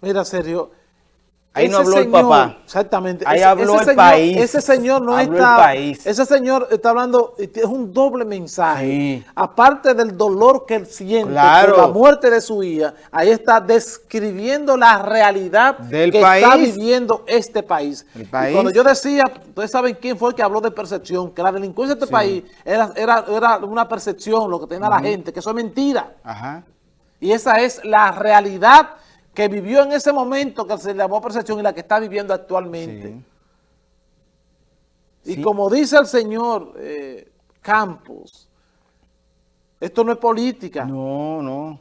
Mira, Sergio, Ahí no habló el papá. Exactamente. Ahí ese, habló ese el señor, país. Ese señor no Habló el está... país. Ese señor está hablando, es un doble mensaje. Sí. Aparte del dolor que él siente Claro. por la muerte de su hija, ahí está describiendo la realidad Del que está viviendo este país. El Y país. cuando yo decía, ustedes saben quién fue el que habló de percepción, que la delincuencia de este país era, era, era una percepción, lo que tenía la gente, que eso es mentira. Ajá. Y esa es la realidad que vivió en ese momento que se le llamó percepción y la que está viviendo actualmente. Sí. Y Sí. como dice el señor eh, Campos, esto no es política. No, no.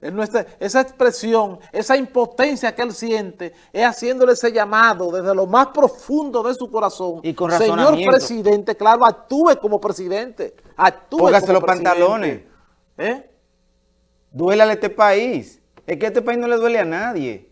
Es nuestra- esa expresión, esa impotencia que él siente, es haciéndole ese llamado desde lo más profundo de su corazón. Y con Señor presidente, claro, actúe como presidente. Actúe Póngase como los presidente. pantalones. ¿Eh? Duélale a este país. Es que a este país no le duele a nadie.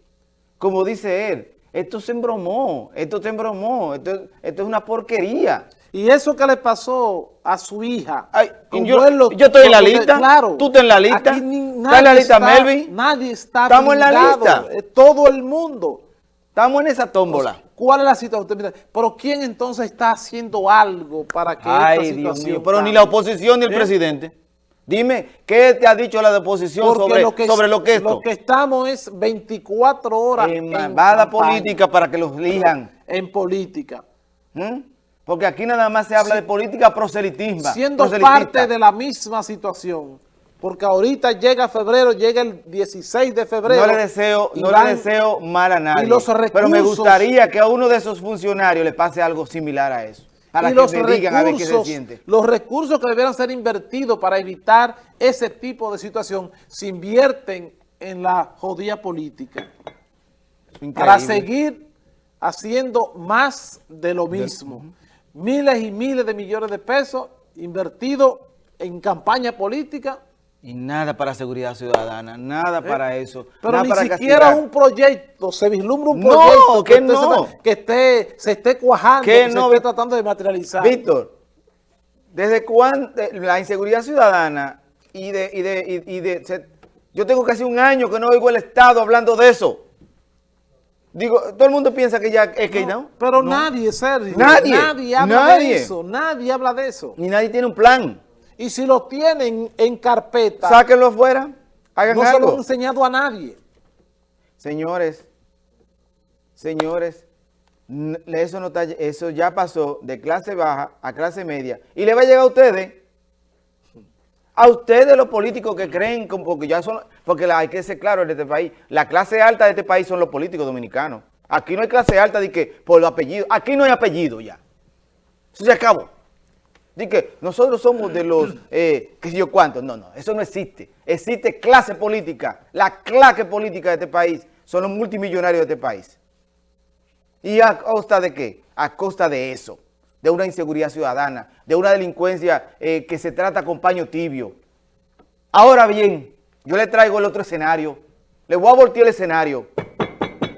Como dice él, esto se embromó, esto se embromó, esto, esto es una porquería. Y eso que le pasó a su hija. Ay, yo- yo estoy en la lista, Claro. tú estás en la lista, ¿estás en la lista, está- Melvin? Nadie está Estamos en la lista. eh, Todo el mundo. Estamos en esa tómbola. ¿Cuál es la situación? Pero ¿quién entonces está haciendo algo para que esta Ay, Dios situación mío, pero ni la oposición ni el ¿Eh? presidente. Dime, ¿qué te ha dicho la de oposición Porque sobre lo que, sobre lo que esto? Lo que estamos es 24 horas en en campaña, política para que los elijan. En política. ¿Mm? Porque aquí nada más se habla de política proselitismo. siendo parte de la misma situación. Porque ahorita llega febrero, llega el 16 de febrero. No le deseo, no van- le deseo mal a nadie. y los pero me gustaría que a uno de esos funcionarios le pase algo similar a eso. Para y que los me digan a ver qué se recursos, siente. los recursos que debieran ser invertidos para evitar ese tipo de situación se invierten en la jodida política. Para seguir haciendo más de lo mismo. Miles y miles de millones de pesos invertidos en campaña política, Y nada para seguridad ciudadana, nada para eso. ¿Eh? pero nada ni para siquiera castigar. un proyecto, se vislumbra un No, proyecto que no. esté, se esté cuajando, Que que, no, se esté tratando de materializar. Víctor, ¿desde cuándo la inseguridad ciudadana y de... Y de, y- y de- se- yo tengo casi un año que no oigo el Estado hablando de eso. Digo, todo el mundo piensa que ya es que no. Pero nadie, Sergio, Nadie, nadie habla nadie. de eso, nadie habla de eso. Ni nadie tiene un plan. Y si lo tienen en carpeta, Sáquenlo afuera, hagan no se lo han enseñado a nadie. Señores, señores, eso, no está, eso ya pasó de clase baja a clase media. Y le va a llegar a ustedes. A ustedes los políticos que creen, porque ya son, porque la- hay que ser claro en este país, la clase alta de este país son los políticos dominicanos. Aquí no hay clase alta de que por los apellidos, aquí no hay apellido ya. Eso se acabó. Di que nosotros somos de los, eh, qué sé yo cuántos. No, no, eso no existe. Existe clase política. La clase política de este país son los multimillonarios de este país. ¿Y a costa de qué? A costa de eso, de una inseguridad ciudadana, de una delincuencia eh, que se trata con paño tibio. Ahora bien, yo le traigo el otro escenario. Le voy a voltear el escenario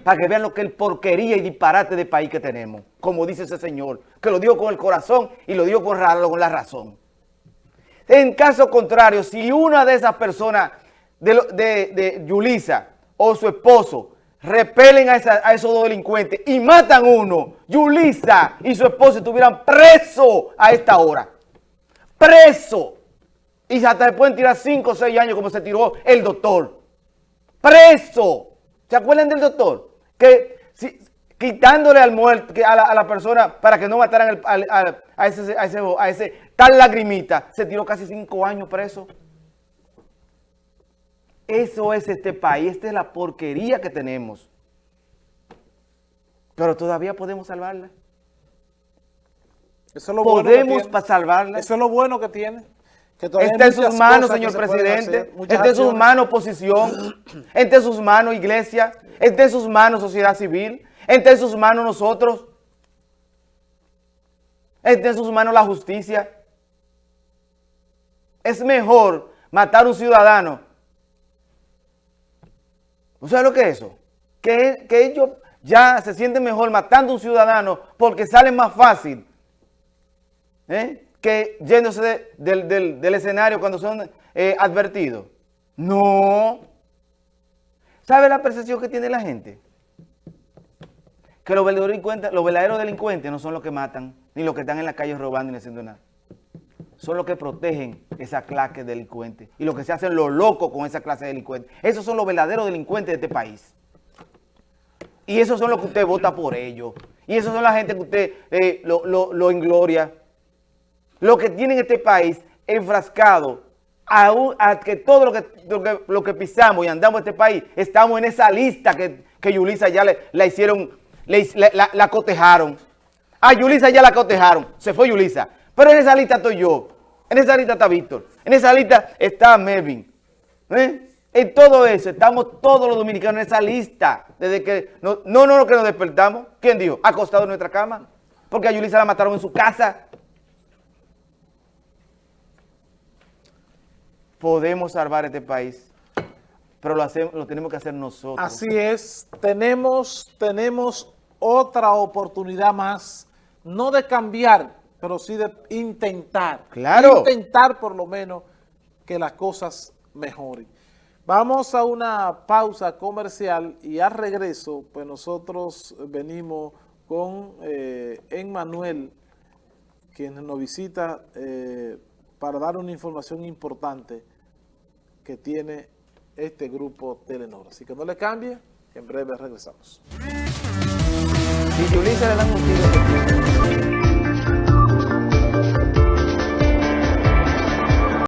para que vean lo que el porquería y disparate de país que tenemos, como dice ese señor, que lo dijo con el corazón y lo dijo con, con la razón. En caso contrario, si una de esas personas, de, de, de Yulisa o su esposo, repelen a, esa- a esos dos delincuentes y matan uno, Yulisa y su esposo estuvieran presos a esta hora. Preso. Y hasta se pueden tirar 5 o 6 años como se tiró el doctor preso. ¿Se acuerdan del doctor? Que si- quitándole al muerto, a, la, a la persona para que no mataran al- al- al- a, ese, a, ese, a ese tal lagrimita, se tiró casi cinco años preso. Eso es este país, esta es la porquería que tenemos. Pero todavía podemos salvarla. Eso es lo bueno que Podemos tiene. salvarla. Eso es lo bueno que tiene. Está en sus manos, señor presidente. Está en sus manos, oposición. Está en sus manos, iglesia. Está en sus manos, sociedad civil. Está en sus manos, nosotros. Está en sus manos, la justicia. Es mejor matar a un ciudadano. ¿No sabe lo que es eso? Que, que ellos ya se sienten mejor matando a un ciudadano porque sale más fácil ¿eh? Que yéndose de- del, del- escenario cuando son eh, advertidos. No. ¿Sabe la percepción que tiene la gente? Que los verdaderos delincuentes, los verdaderos delincuentes no son los que matan, ni los que están en la calle robando ni haciendo nada. Son los que protegen esa clase de delincuentes y los que se hacen los locos con esa clase de delincuentes. Esos son los verdaderos delincuentes de este país. Y esos son los que usted vota por ellos. Y esos son la gente que usted eh, lo, lo, lo engloria. Los que tienen este país enfrascado a, que todo lo que, lo que, lo pisamos y andamos en este país, estamos en esa lista que, que Yulisa ya le, la hicieron, le la- la cotejaron. A Yulisa ya la cotejaron, se fue Yulisa. Pero en esa lista estoy yo, en esa lista está Víctor, en esa lista está Melvin. ¿eh? En todo eso, estamos todos los dominicanos en esa lista, desde que, no, no, no, que nos despertamos. ¿Quién dijo? Acostado en nuestra cama, porque a Yulisa la mataron en su casa. Podemos salvar este país, pero lo, hacemos, lo tenemos que hacer nosotros. Así es, tenemos, tenemos otra oportunidad más, no de cambiar, pero sí de intentar. Claro. Intentar por lo menos que las cosas mejoren. Vamos a una pausa comercial y al regreso, pues nosotros venimos con eh, Emmanuel, quien nos visita eh, para dar una información importante que tiene este grupo Telenor. Así que no le cambie, en breve regresamos.